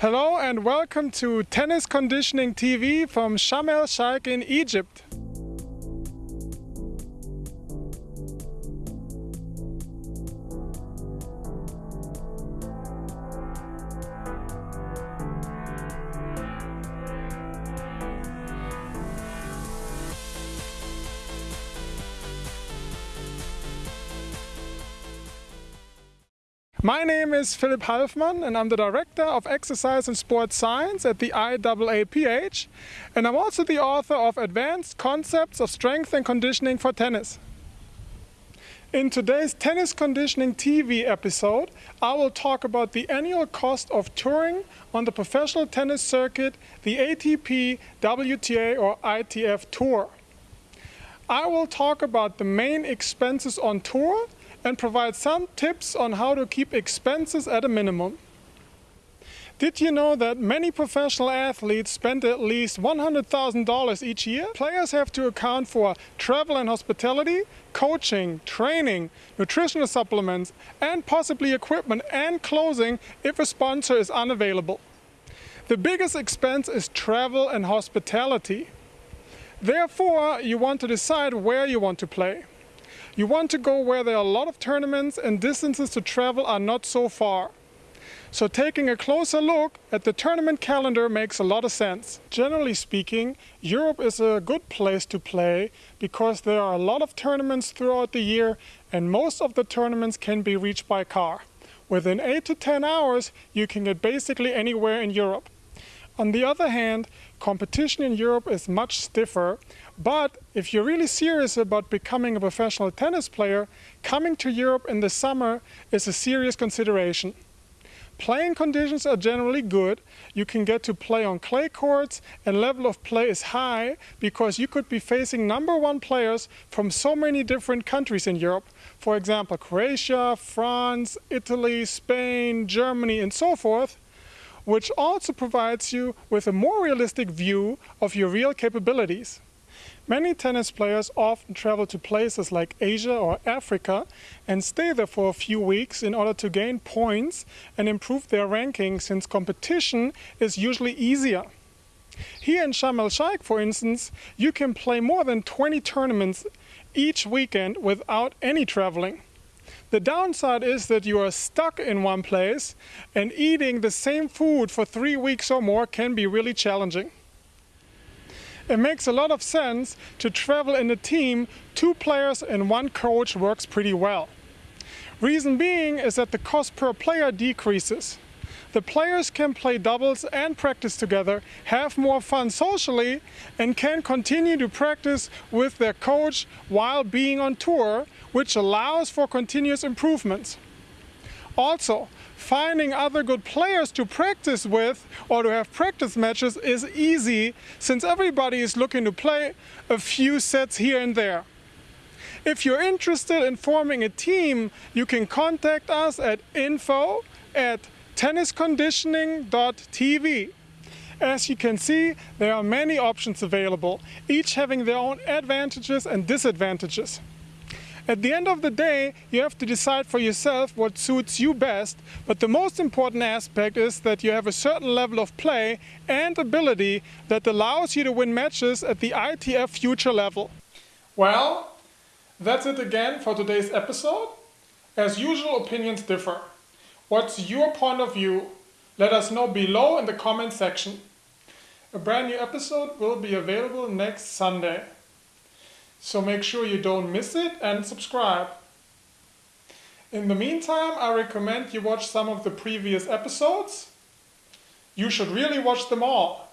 Hello and welcome to Tennis Conditioning TV from Sharm el in Egypt. My name is Philipp Halfmann and I'm the Director of Exercise and Sports Science at the IAAPH and I'm also the author of Advanced Concepts of Strength and Conditioning for Tennis. In today's Tennis Conditioning TV episode, I will talk about the annual cost of touring on the professional tennis circuit, the ATP, WTA or ITF Tour. I will talk about the main expenses on tour and provide some tips on how to keep expenses at a minimum. Did you know that many professional athletes spend at least $100,000 each year? Players have to account for travel and hospitality, coaching, training, nutritional supplements, and possibly equipment and clothing if a sponsor is unavailable. The biggest expense is travel and hospitality. Therefore, you want to decide where you want to play. You want to go where there are a lot of tournaments and distances to travel are not so far. So taking a closer look at the tournament calendar makes a lot of sense. Generally speaking, Europe is a good place to play because there are a lot of tournaments throughout the year and most of the tournaments can be reached by car. Within 8 to 10 hours, you can get basically anywhere in Europe. On the other hand, competition in Europe is much stiffer, but if you're really serious about becoming a professional tennis player, coming to Europe in the summer is a serious consideration. Playing conditions are generally good. You can get to play on clay courts and level of play is high because you could be facing number one players from so many different countries in Europe. For example, Croatia, France, Italy, Spain, Germany and so forth which also provides you with a more realistic view of your real capabilities. Many tennis players often travel to places like Asia or Africa and stay there for a few weeks in order to gain points and improve their ranking since competition is usually easier. Here in Sharm el Sheikh, for instance, you can play more than 20 tournaments each weekend without any traveling. The downside is that you are stuck in one place and eating the same food for three weeks or more can be really challenging. It makes a lot of sense to travel in a team, two players and one coach works pretty well. Reason being is that the cost per player decreases. The players can play doubles and practice together, have more fun socially, and can continue to practice with their coach while being on tour, which allows for continuous improvements. Also, finding other good players to practice with or to have practice matches is easy since everybody is looking to play a few sets here and there. If you're interested in forming a team, you can contact us at info at tennisconditioning.tv. As you can see, there are many options available, each having their own advantages and disadvantages. At the end of the day, you have to decide for yourself what suits you best, but the most important aspect is that you have a certain level of play and ability that allows you to win matches at the ITF future level. Well, that's it again for today's episode. As usual, opinions differ. What's your point of view? Let us know below in the comment section. A brand new episode will be available next Sunday. So make sure you don't miss it and subscribe. In the meantime, I recommend you watch some of the previous episodes. You should really watch them all.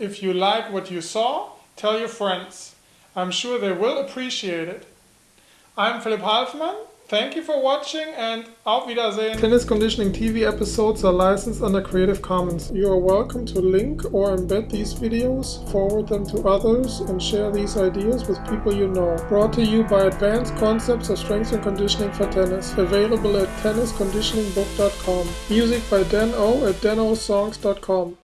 If you like what you saw, tell your friends. I'm sure they will appreciate it. I'm Philipp Halfmann Thank you for watching and auf Wiedersehen. Tennis Conditioning TV episodes are licensed under Creative Commons. You are welcome to link or embed these videos, forward them to others and share these ideas with people you know. Brought to you by Advanced Concepts of Strength and Conditioning for Tennis. Available at tennisconditioningbook.com. Music by Dan O at danosongs.com.